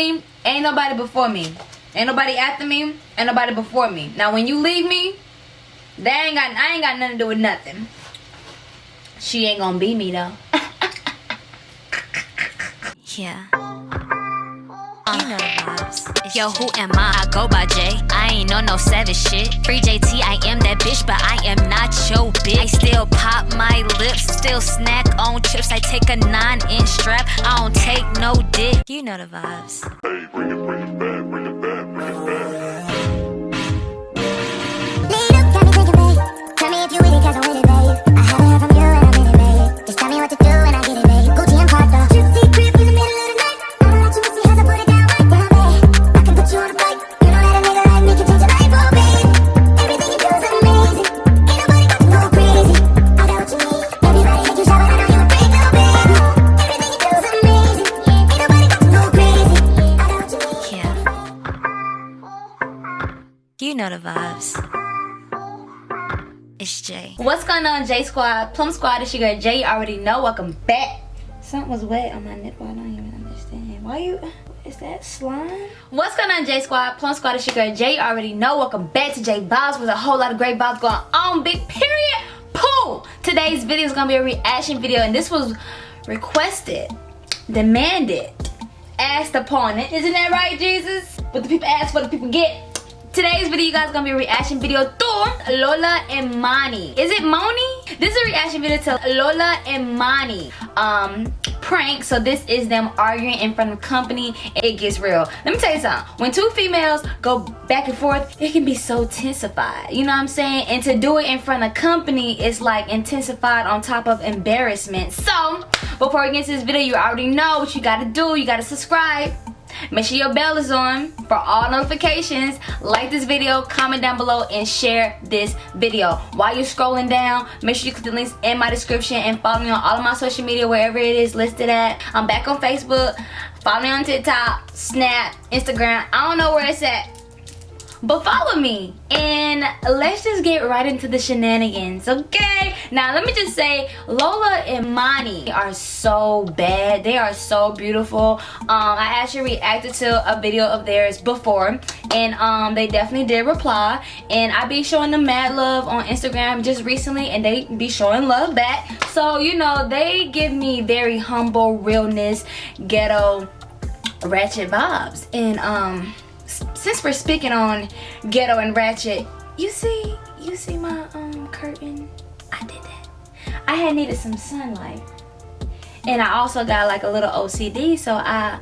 me, ain't nobody before me. Ain't nobody after me, ain't nobody before me. Now when you leave me, they ain't got I ain't got nothing to do with nothing. She ain't gonna be me though. Yeah. Yo, who am I? I go by J. I ain't on no savage shit. Free JT, I am that bitch, but I am not your bitch. I still pop my lips, still snack on chips. I take a nine inch strap, I don't take no dick. You know the vibes. Hey, bring it, bring it back, bring it back, bring it back. Lead up, got me thinking, babe. Tell me if you with it, cause I'm with it, babe. I haven't The vibes. It's Jay. What's going on, J Squad? Plum Squad, it's your girl Jay. You already know. Welcome back. Something was wet on my nipple. I don't even understand. Why you. Is that slime? What's going on, J Squad? Plum Squad, it's your girl Jay. You already know. Welcome back to J Vibes with a whole lot of great vibes going on. Big period. Pooh! Today's video is going to be a reaction video, and this was requested, demanded, asked upon it. Isn't that right, Jesus? What the people ask for, the people get. Today's video, you guys, gonna be a reaction video to Lola and Mani. Is it Moni? This is a reaction video to Lola and Mani um, prank. So this is them arguing in front of company. It gets real. Let me tell you something. When two females go back and forth, it can be so intensified. You know what I'm saying? And to do it in front of company is like intensified on top of embarrassment. So before we get into this video, you already know what you gotta do. You gotta subscribe. Make sure your bell is on for all notifications. Like this video, comment down below, and share this video. While you're scrolling down, make sure you click the links in my description and follow me on all of my social media, wherever it is listed at. I'm back on Facebook. Follow me on TikTok, Snap, Instagram. I don't know where it's at. But follow me and let's just get right into the shenanigans, okay? Now let me just say, Lola and Mani are so bad. They are so beautiful. Um, I actually reacted to a video of theirs before and um, they definitely did reply. And I be showing them mad love on Instagram just recently and they be showing love back. So, you know, they give me very humble, realness, ghetto, ratchet vibes. And um since we're speaking on ghetto and ratchet, you see, you see my um curtain? I did that. I had needed some sunlight. And I also got like a little OCD, so I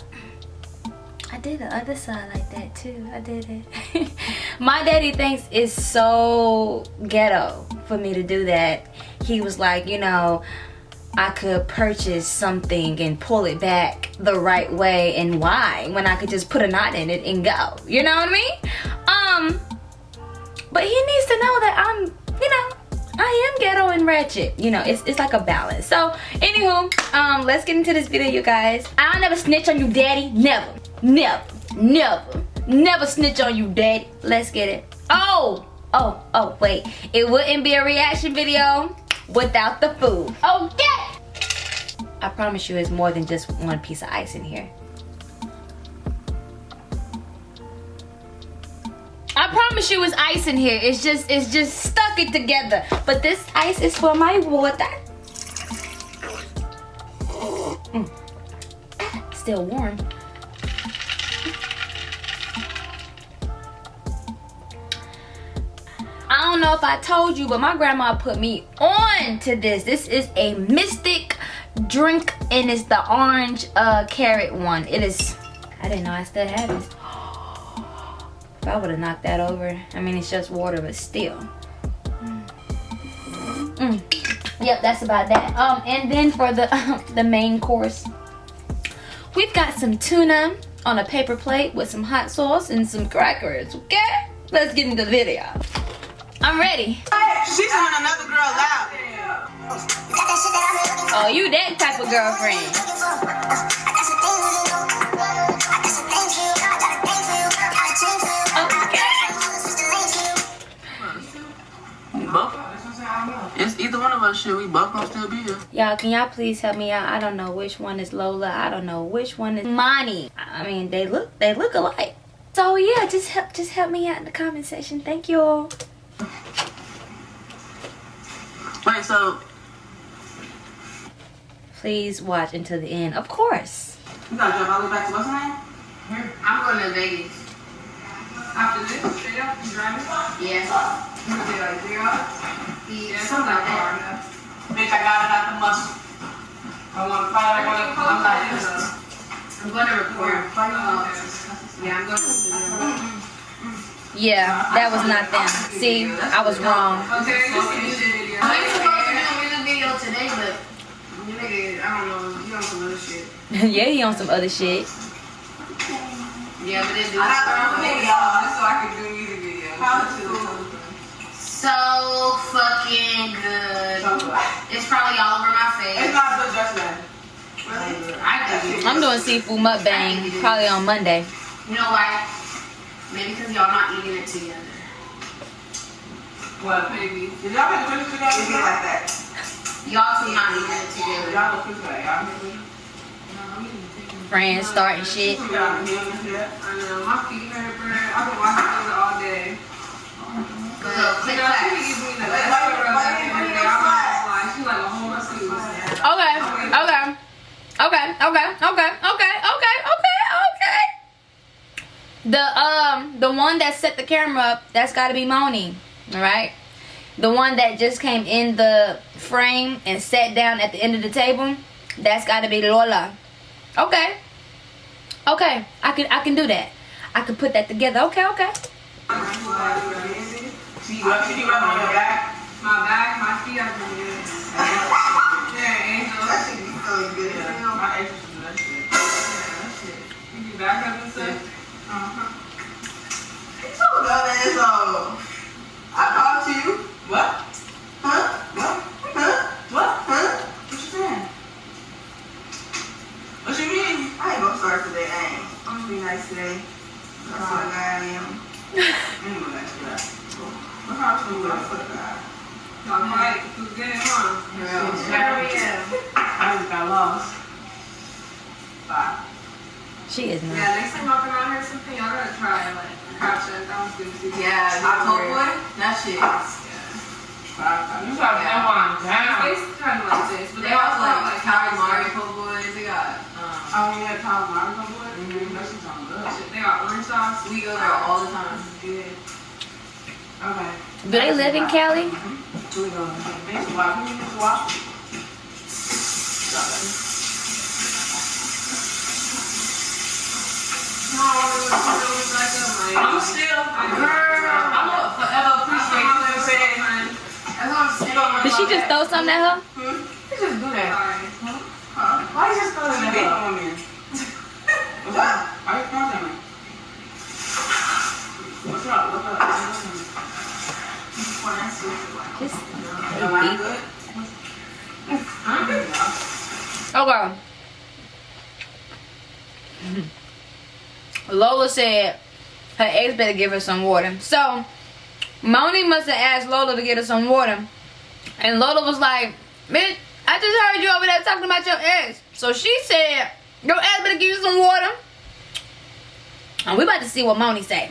I did the other side like that too. I did it. my daddy thinks it's so ghetto for me to do that. He was like, you know, I could purchase something and pull it back the right way and why when I could just put a knot in it and go. You know what I mean? Um, but he needs to know that I'm, you know, I am ghetto and ratchet. You know, it's, it's like a balance. So, anywho, um, let's get into this video, you guys. I'll never snitch on you, daddy. Never. Never. Never. Never snitch on you, daddy. Let's get it. Oh! Oh, oh, wait. It wouldn't be a reaction video without the food. Okay! I promise you it's more than just one piece of ice in here. I promise you it's ice in here. It's just it's just stuck it together. But this ice is for my water. Mm. Still warm. I don't know if I told you, but my grandma put me on to this. This is a Mistic drink, and it's the orange uh, carrot one. It is, I didn't know I still had this. If I would have knocked that over, I mean, it's just water, but still. Mm. Yep, that's about that. Um, and then for the the main course, we've got some tuna on a paper plate with some hot sauce and some crackers. Okay, let's get into the video. I'm ready. She's on another girl loud. Oh, you that type of girlfriend. Okay. Both? It's either one of her shit, we both gonna still be here. Y'all, can y'all please help me out? I don't know which one is Lola. I don't know which one is Monty. I mean, they look they look alike. So yeah, just help just help me out in the comment section. Thank you all. Wait, so Please watch until the end. Of course. you gotta drive all the way back to what's her name? I'm going to Vegas. After this, straight up, you driving? Yeah. You gonna be like three hours? Yeah, something like that. enough. Bitch, I got it out the muscle. I want to fight, I want to, I'm not interested. I'm going to record. Yeah, I'm going to Yeah, that was not them. See, I was wrong. Okay, music today, but nigga, I don't know, you on some other shit. yeah, he on some other shit. Yeah, but it do. I got a video so I can do music videos. How to So fucking good. It's probably all over my It's face. not good just then. I I'm doing seafood mukbang probably on Monday. You know why? Maybe because y'all not eating it together. What, baby? Did y'all make Christmas together? It's like that. Y'all two not eating it together. Y'all look Christmas like y'all. Friends starting shit. Y'all heal and shit. I know, my feet hurt, bro. I've been watching those all day. Good. Click Girl, she clacks. gives me the best rub back in the day. I'm not gonna lie. She like a whole muscle. Okay, okay, okay, okay, okay, okay, okay, okay, okay. The um, the one that set the camera up, that's got to be Moni, all right. The one that just came in the frame and sat down at the end of the table, that's got to be Lola. Okay, okay, I can I can do that. I can put that together. Okay, okay. Back. My back, my out all the time. Okay. Do they live in Cali? Oh I'm still, girl, I forever appreciate you saying. Did she just throw something at her? She just do that. Why you just throw at me? What? Why you throwing that? Oh, Am Okay. Lola said her ex better give her some water. So, Moni must have asked Lola to get her some water. And Lola was like, bitch, I just heard you over there talking about your ex. So she said, your ex better give you some water. And we about to see what Moni say.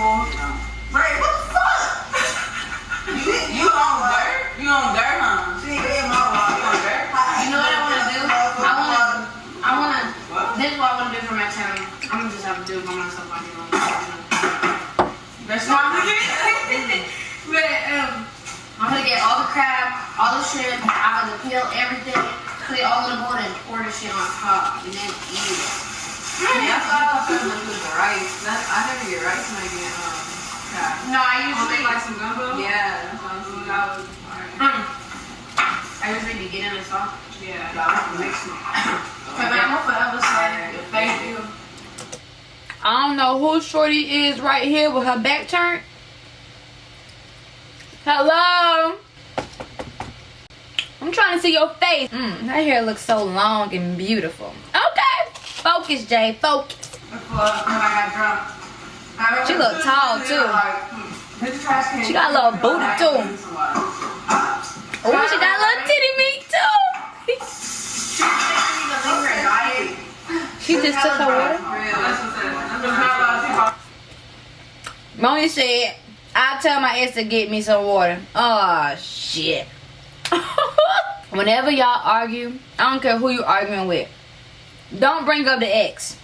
That don't look full. No. Ray, what the fuck? you, you on dirt? You on dirt, huh? She ain't in my water. You on dirt? You know what I want to do? I want to. I want to. What? This is what I want to do for my channel. I'm gonna just have to do it by myself. I do That's not But um, I'm gonna get all the crab, all the shrimp. I'm gonna peel everything, put it all in a bowl, and pour the shit on top, and then eat it. That's what I thought you was gonna do the rice. That, I never get rice when I get um. No, I usually like some gumbo? Yeah, that's what I'm saying. that was alright. Mm. I just need to get in the song. Yeah, y'all have to mix them. But I'm gonna forever say thank you. I don't know who Shorty is right here with her back turned. Hello? I'm trying to see your face. Mm, her hair looks so long and beautiful. Focus, Jay. Focus. I. I She look tall, too. She got a little booty, too. Oh, she got a little titty meat too. she just took her water. Moni said, I'll tell my ex to get me some water. Oh, shit. Whenever y'all argue, I don't care who you arguing with. Don't bring up the ex.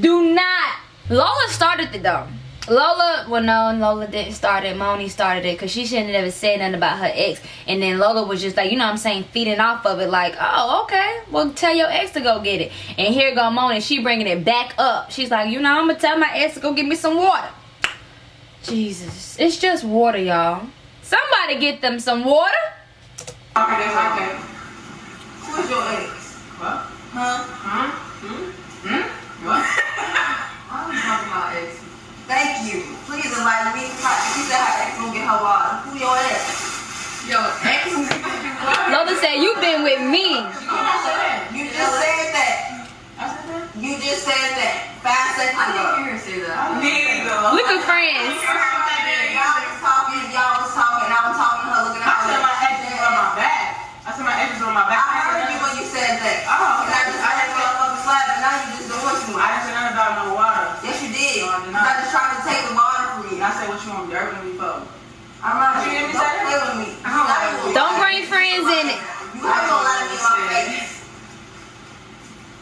Do not. Lola started it though. Lola, well no, Lola didn't start it. Moni started it because she shouldn't have ever said nothing about her ex. And then Lola was just like, you know what I'm saying, feeding off of it like, oh, okay. Well, tell your ex to go get it. And here go Moni, she bringing it back up. She's like, you know, I'm going to tell my ex to go get me some water. Jesus. It's just water, y'all. Somebody get them some water. Okay, okay. Who's your ex? What? Huh? Huh? Hmm? Hmm? What? I was talking about ex. Thank you. Please enlighten me. She said her ex gonna get her water. Who your ex? Yo, ex? What? Lola said, you been with me. You just said that. I said that? You just said that. Five seconds I ago. didn't hear her say that. Neither. We could friends. Y'all was talking, y'all was talking, I was talking to her, looking I at said my ex is on my back. I said my ex is on my back. I heard you when you said that. Oh, And I just, I just motherfucking slap, and now you just doing too I much. didn't say nothing about no water. Yes, you did. No, I did You not. got just trying to take the water from me. And I said what you want dirt with me for. I'm not. You me Don't say that? with me. I don't like Don't bring friends in it. You ain't gonna lie to me in my face.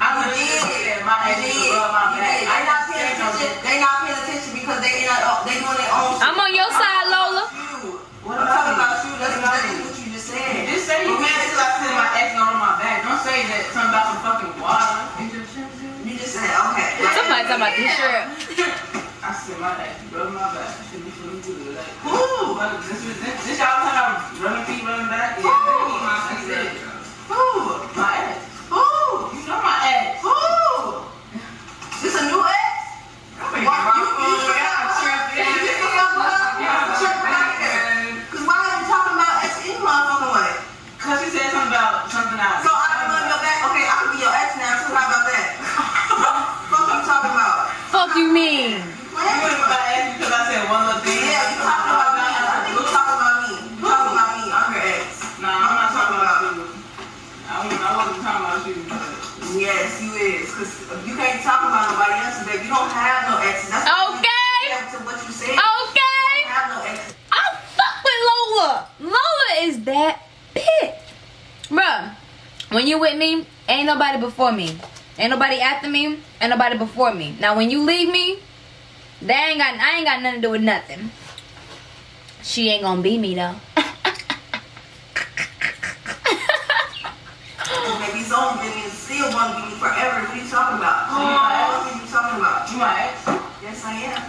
I You would did. My You ex is did. rub my You back. did. They not paying attention. They not paying attention because they in a, they doing their own shit. I'm on your side, Lola. You. What I'm talking about you. That's exactly what you just said. Just say you mad because I said my ex on my back. Don't say that something about some fucking water. You just said okay. Somebody talking about this shirt. I my ex rubbing my back. Should be feeling good. Like, ooh, this, this, this, this y'all about running feet, running back? Yeah, Ooh. that's it. Who? My. Wasn't- I wasn't talking about you. Yes, you is. Cause you can't talk about nobody else, baby. You don't have no exes. That's Okay. to what you said. Okay. You have no exes. I fuck with Lola. Lola is that bitch. Bruh, when you with me, ain't nobody before me. Ain't nobody after me, ain't nobody before me. Now when you leave me, they ain't got I ain't got nothing to do with nothing. She ain't gonna be me though. Maybe he's only been still want to be forever. What are you talking about? So you my ex? What are you talking about? You my ex? Yes, I am.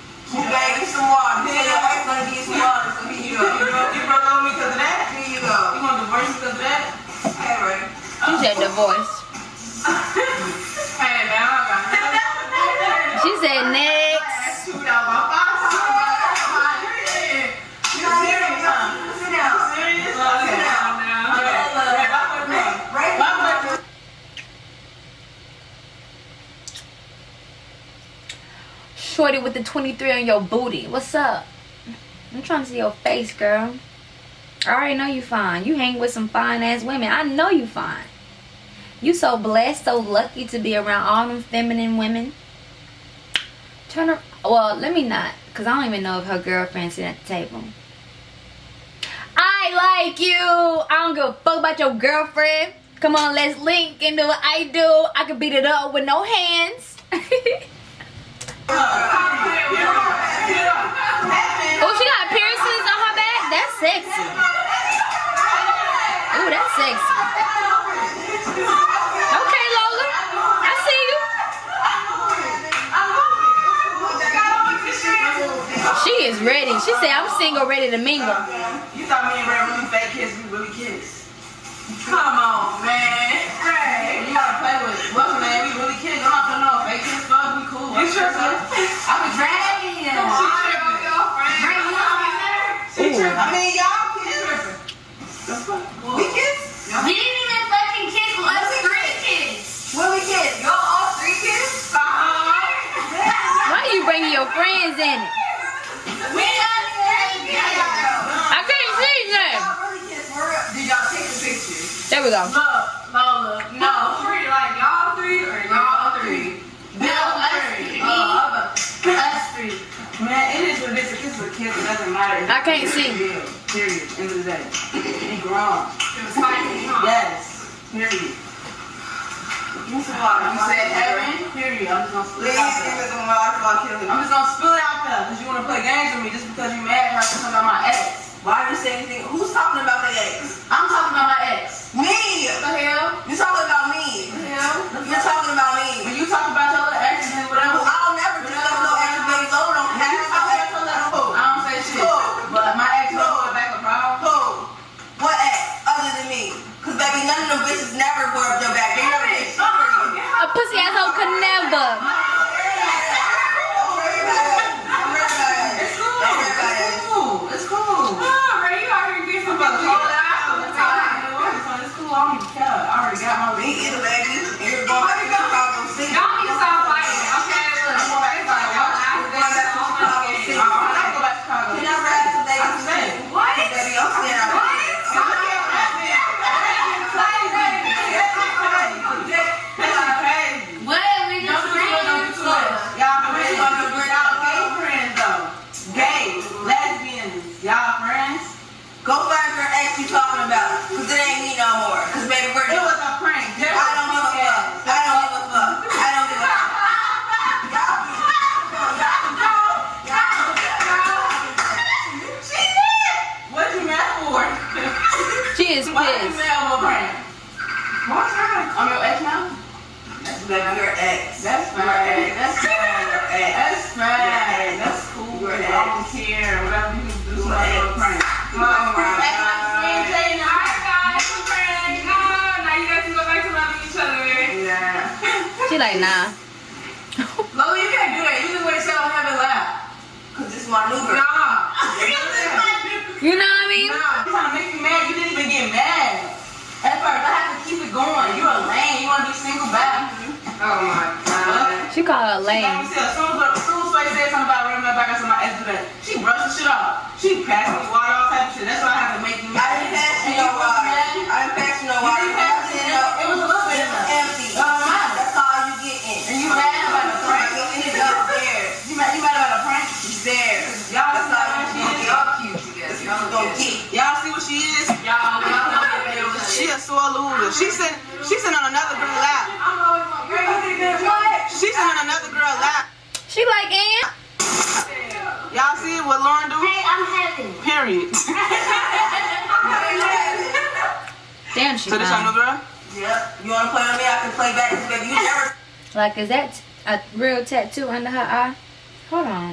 You gave me some water. You said your ex gonna give you some water, so here you You, go. you, broke, you broke up with me because of that? Here you go. You go. gonna divorce me because of that? Hey, Ray. She said divorce. Hey, man, I got nothing. She said next. Shoot out my box. You serious, huh? Sit down. Serious? Okay. Okay. Ray, back with me. Ray, Back with me. Shorty with the 23 on your booty. What's up? I'm trying to see your face, girl. I already know you fine. You hang with some fine ass women. I know you fine. You so blessed, so lucky to be around all them feminine women. Turn her. Well, let me not, cause I don't even know if her girlfriend's sitting at the table. I like you. I don't give a fuck about your girlfriend. Come on, let's link into what I do. I can beat it up with no hands. Oh, she got piercings on her back? That's sexy. Ooh, that's sexy. Okay, Lola. I see you. She is ready. She said, I'm single, ready to mingle. You thought me and Ray really fake kiss, we really kiss. Come on, dragging. Tripping. Bring you up in there. She tripping. I mean, y'all kids. We kids? We didn't even fucking kiss. Let's three kids. When we kids? Y'all all three kids? Why are you bringing your friends in it? We got. I can't see them. Really kids for real? Did y'all take the pictures? There we go. Look, Lola, no. Three, like y'all three or y'all three? No, us three. three. Uh, Us three. Man, it is what it is. A kid, it doesn't matter. I can't see. Deal. Period. End of the day. He grown. It was fighting, huh? Yes. Period. You said Evan? Period. I'm just gonna split Please it out give there. me some. I'm just gonna spill it out there because you wanna play games with me just because you mad when I talking about my ex. Why are you say anything? Who's talking about the She like, nah. Lola, you can't do that. You just wait till I have it loud. Cause this is my new girl. Nah. You know what I mean? Nah. I'm trying to make you mad. You didn't even get mad. At first, I have to keep it going. You're a lame. You want to be single back. Oh my god. She called her Let me lame. see. As soon as, as soon as Faye said something about running my back, I said my ex. She brushed the shit off. She passed me water, all type of shit. That's why I have to make you I didn't pass you no water. I didn't pass you no water. Sore loser. She sitting, she sitting on another girl lap. I'm always my girl. You did good. What? She sitting on another girl lap. She like, and? Y'all see what Lauren do? Hey, I'm happy. Period. Damn, she So this your fine. new girl? Yep. You wanna play on me? I can play back. Baby, you never. Like, is that a real tattoo under her eye?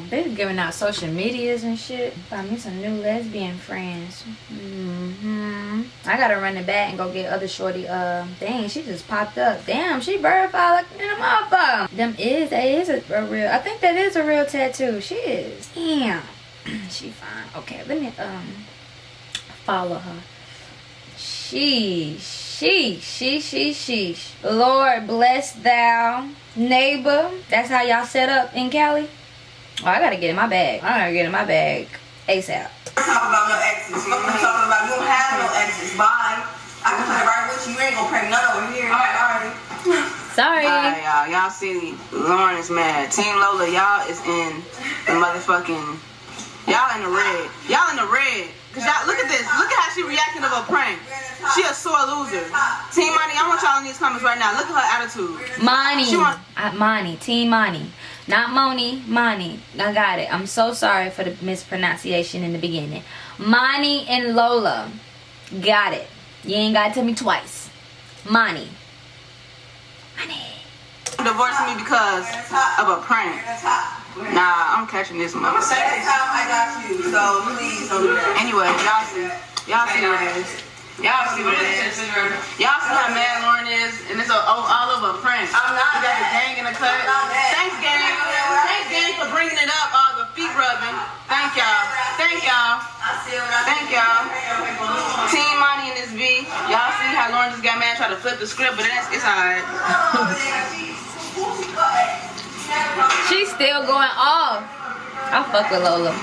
On. They giving out social medias and shit. Find me some new lesbian friends. hmm I gotta run it back and go get other shorty. Uh, dang, she just popped up. Damn, she verified like in a motherfucker. Them is, that is a, a real, I think that is a real tattoo. She is. Damn. she fine. Okay, let me, um, follow her. She, she, she, she, she. Lord bless thou, neighbor. That's how y'all set up in Cali. Oh, I gotta get in my bag. I gotta get in my bag ASAP. Talk about no exes. Fuck you talking about. You don't have no exes. Bye. I can play right with you. You ain't gonna prank none over here. Alright, alright. Sorry. Alright, y'all. Y'all see Lauren is mad. Team Lola, y'all is in the motherfucking. Y'all in the red. Y'all in the red. Cause y'all look at this. Look at how she reacting of a prank. She a sore loser. Team Money, I want y'all in these comments right now. Look at her attitude. Money. She want- Uh, Money. Team Money. Not Moni. Money. I got it. I'm so sorry for the mispronunciation in the beginning. Money and Lola. Got it. You ain't gotta tell me twice. Money. Money. Divorcing me because of a prank. We're at the top. Nah, I'm catching this Second motherfucker. time I got you, so please don't do that. Anyway, y'all see. Y'all see what it is. Y'all see what Y'all see how mad Lauren is, and it's a, oh, all over a print. I'm not Got the gang in the cut. Thanks, gang. Thanks, gang, for bringing it up. All the feet rubbing. Thank y'all. Thank y'all. Thank y'all. Team Monty and this B. Y'all see how Lauren just got mad, tried to flip the script, but it's, it's all right. She's still going off. I fuck with Lola.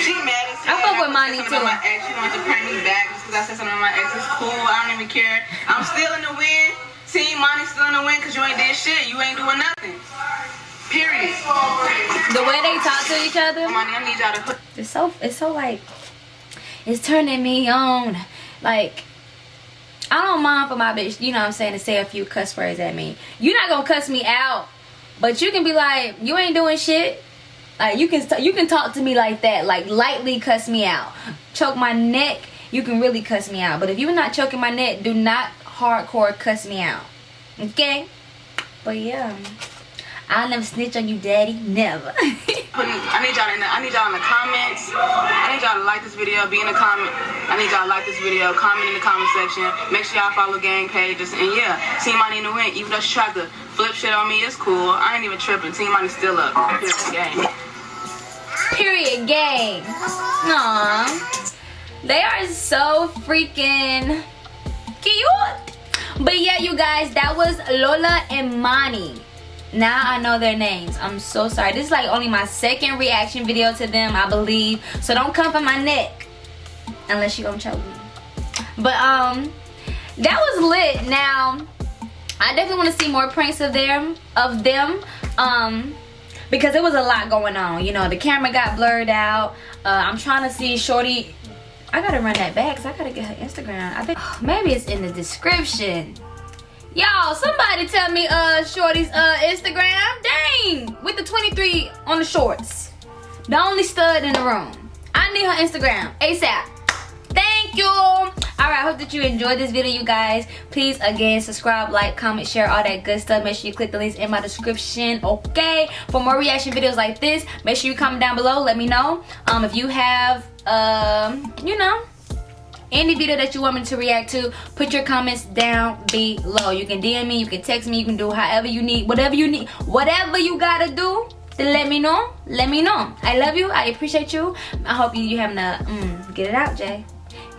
She mad. I fuck with Money, Something too. My ex, she wants to prank me back just because I said something about my ex. It's cool. I don't even care. I'm still in the win. Team Money still in the win because you ain't did shit. You ain't doing nothing. Period. The way they talk to each other. Money, I need y'all to put It's so it's so like it's turning me on. Like I don't mind for my bitch, you know what I'm saying, to say a few cuss words at me. You're not gonna cuss me out, but you can be like, you ain't doing shit. Like you can you can talk to me like that, like lightly cuss me out, choke my neck. You can really cuss me out, but if you're not choking my neck, do not hardcore cuss me out. Okay? But yeah, I'll never snitch on you, daddy. Never. I need y'all in the, I need y'all in the comments. I need y'all to like this video, be in the comment. I need y'all to like this video, comment in the comment section. Make sure y'all follow gang pages. And yeah, Team Money the win. Even though she tried to flip shit on me, it's cool. I ain't even tripping. Team Money still up. The game. Period gang. Aww. They are so freaking cute. But yeah, you guys, that was Lola and Mani. Now I know their names. I'm so sorry. This is like only my second reaction video to them, I believe. So don't come for my neck. Unless you gonna choke me. But um, that was lit. Now, I definitely want to see more pranks of them of them. Um, because there was a lot going on. You know, the camera got blurred out. Uh, I'm trying to see Shorty. I gotta run that back because I gotta get her Instagram. I think maybe it's in the description. Y'all, somebody tell me uh Shorty's uh Instagram. Dang, with the 23 on the shorts. The only stud in the room. I need her Instagram ASAP. You. All right, I hope that you enjoyed this video, you guys. Please, again, subscribe, like, comment, share, all that good stuff. Make sure you click the links in my description, okay? For more reaction videos like this, make sure you comment down below. Let me know um, if you have, um, you know, any video that you want me to react to put your comments down below you can dm me you can text me you can do however you need whatever you need whatever you gotta do to let me know let me know i love you i appreciate you i hope you you having a mm, get it out jay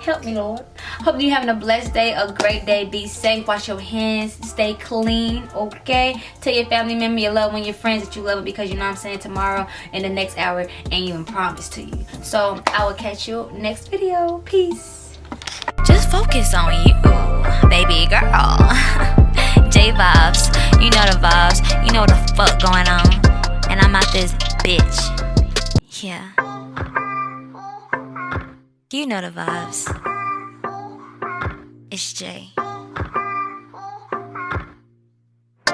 help me lord. Hope you're having a blessed day a great day. Be safe. Wash your hands. Stay clean okay? Tell your family member your loved one your friends that you love it because you know i'm saying? Tomorrow in the next hour ain't even promised to you. So i will catch you next video. Peace. Just focus on you, baby girl. J vibes, you know the vibes, you know what the fuck going on. And I'm out this bitch. Yeah. You know the vibes. It's Jay.